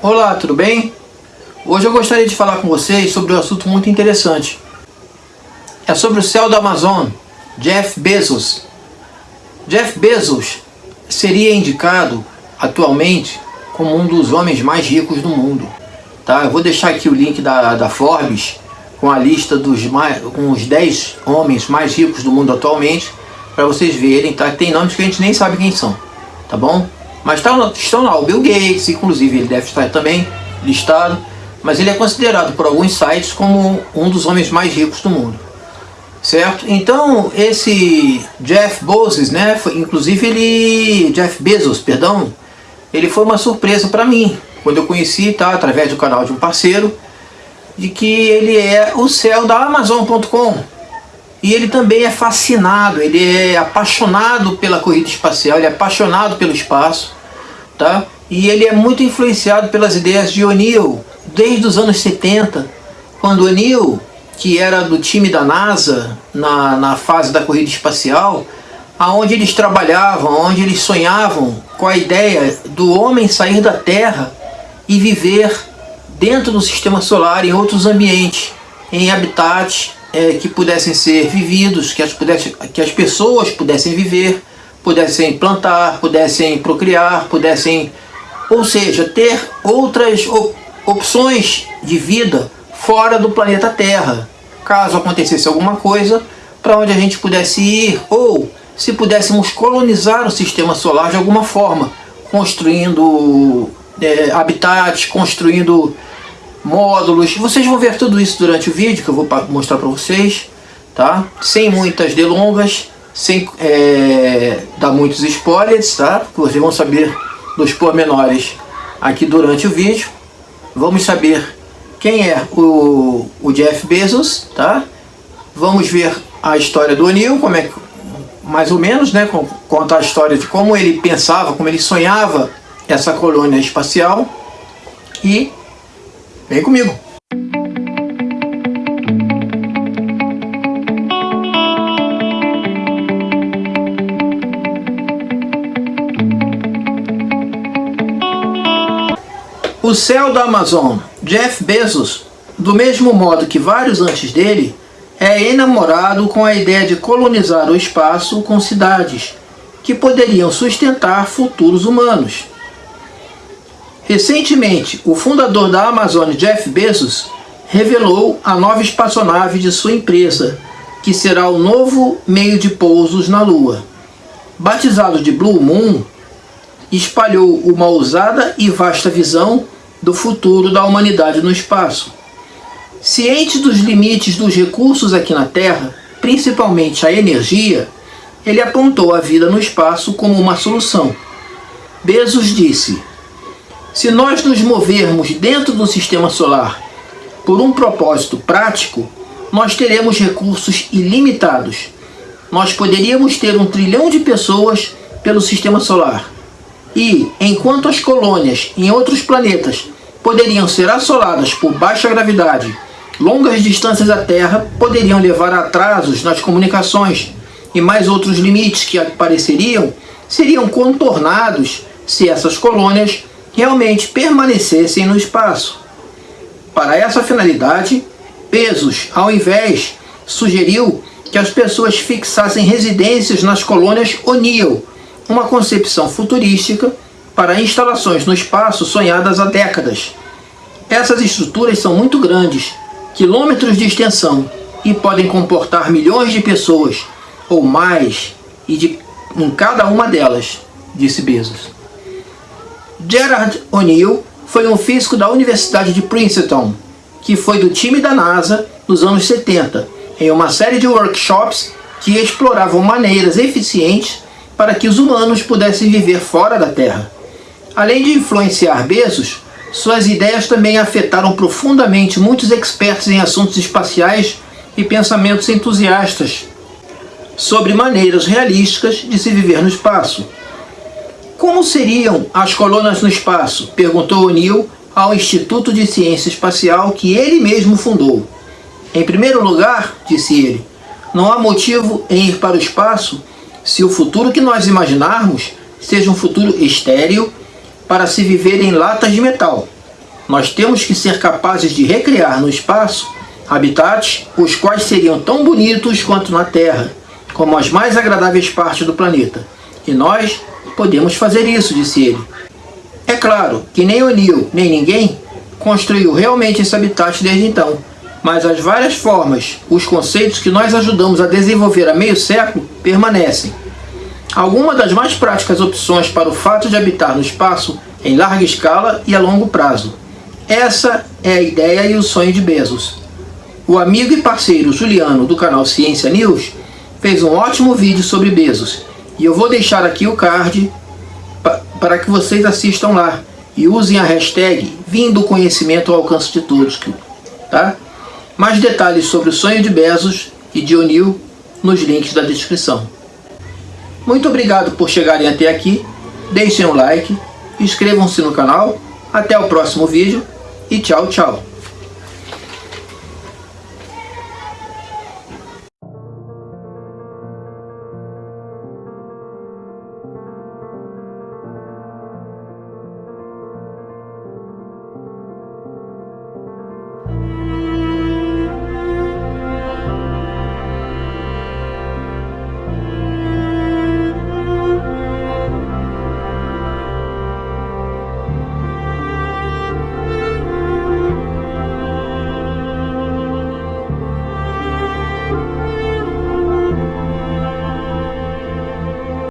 Olá, tudo bem? Hoje eu gostaria de falar com vocês sobre um assunto muito interessante. É sobre o céu do Amazon, Jeff Bezos. Jeff Bezos seria indicado atualmente como um dos homens mais ricos do mundo. Tá? Eu vou deixar aqui o link da, da Forbes com a lista dos mais, com os 10 homens mais ricos do mundo atualmente para vocês verem, tá? Tem nomes que a gente nem sabe quem são, tá bom? Mas tá, estão lá o Bill Gates, inclusive ele deve estar também listado, mas ele é considerado por alguns sites como um dos homens mais ricos do mundo. Certo? Então, esse Jeff Bezos, né, foi, inclusive ele, Jeff Bezos, perdão, ele foi uma surpresa para mim, quando eu conheci, tá, através do canal de um parceiro, de que ele é o céu da Amazon.com. E ele também é fascinado, ele é apaixonado pela corrida espacial, ele é apaixonado pelo espaço tá? E ele é muito influenciado pelas ideias de O'Neill, desde os anos 70, quando O'Neill, que era do time da NASA, na, na fase da corrida espacial, aonde eles trabalhavam, onde eles sonhavam com a ideia do homem sair da Terra e viver dentro do sistema solar, em outros ambientes, em habitats é, que pudessem ser vividos, que as, pudesse, que as pessoas pudessem viver, pudessem plantar, pudessem procriar, pudessem, ou seja, ter outras op opções de vida fora do planeta Terra. Caso acontecesse alguma coisa, para onde a gente pudesse ir, ou se pudéssemos colonizar o sistema solar de alguma forma, construindo é, habitats, construindo módulos. Vocês vão ver tudo isso durante o vídeo que eu vou mostrar para vocês, tá? Sem muitas delongas sem é, dar muitos spoilers, tá? Vocês vão saber dos pormenores aqui durante o vídeo. Vamos saber quem é o, o Jeff Bezos, tá? Vamos ver a história do O'Neill, como é mais ou menos, né? Contar a história de como ele pensava, como ele sonhava essa colônia espacial. E vem comigo! O céu da Amazon, Jeff Bezos, do mesmo modo que vários antes dele, é enamorado com a ideia de colonizar o espaço com cidades que poderiam sustentar futuros humanos. Recentemente, o fundador da Amazon, Jeff Bezos, revelou a nova espaçonave de sua empresa, que será o novo meio de pousos na Lua. Batizado de Blue Moon, espalhou uma ousada e vasta visão do futuro da humanidade no espaço. Ciente dos limites dos recursos aqui na Terra, principalmente a energia, ele apontou a vida no espaço como uma solução. Bezos disse, se nós nos movermos dentro do sistema solar por um propósito prático, nós teremos recursos ilimitados. Nós poderíamos ter um trilhão de pessoas pelo sistema solar e, enquanto as colônias em outros planetas poderiam ser assoladas por baixa gravidade, longas distâncias da Terra poderiam levar a atrasos nas comunicações e mais outros limites que apareceriam seriam contornados se essas colônias realmente permanecessem no espaço. Para essa finalidade, Bezos, ao invés, sugeriu que as pessoas fixassem residências nas colônias O'Neill, uma concepção futurística para instalações no espaço sonhadas há décadas. Essas estruturas são muito grandes, quilômetros de extensão, e podem comportar milhões de pessoas, ou mais, e de, em cada uma delas, disse Bezos. Gerard O'Neill foi um físico da Universidade de Princeton, que foi do time da NASA nos anos 70, em uma série de workshops que exploravam maneiras eficientes para que os humanos pudessem viver fora da Terra. Além de influenciar Bezos, suas ideias também afetaram profundamente muitos expertos em assuntos espaciais e pensamentos entusiastas sobre maneiras realísticas de se viver no espaço. Como seriam as colônias no espaço? Perguntou O'Neill ao Instituto de Ciência Espacial que ele mesmo fundou. Em primeiro lugar, disse ele, não há motivo em ir para o espaço se o futuro que nós imaginarmos seja um futuro estéril para se viver em latas de metal. Nós temos que ser capazes de recriar no espaço habitats os quais seriam tão bonitos quanto na Terra, como as mais agradáveis partes do planeta. E nós podemos fazer isso, disse ele. É claro que nem O'Neill, nem ninguém construiu realmente esse habitat desde então, mas as várias formas, os conceitos que nós ajudamos a desenvolver há meio século permanecem. Algumas das mais práticas opções para o fato de habitar no espaço em larga escala e a longo prazo. Essa é a ideia e o sonho de Bezos. O amigo e parceiro Juliano do canal Ciência News fez um ótimo vídeo sobre Bezos e eu vou deixar aqui o card para que vocês assistam lá e usem a hashtag Vindo Conhecimento ao Alcance de Todos. Tá? Mais detalhes sobre o sonho de Bezos e de O'Neill nos links da descrição. Muito obrigado por chegarem até aqui, deixem um like, inscrevam-se no canal, até o próximo vídeo e tchau, tchau.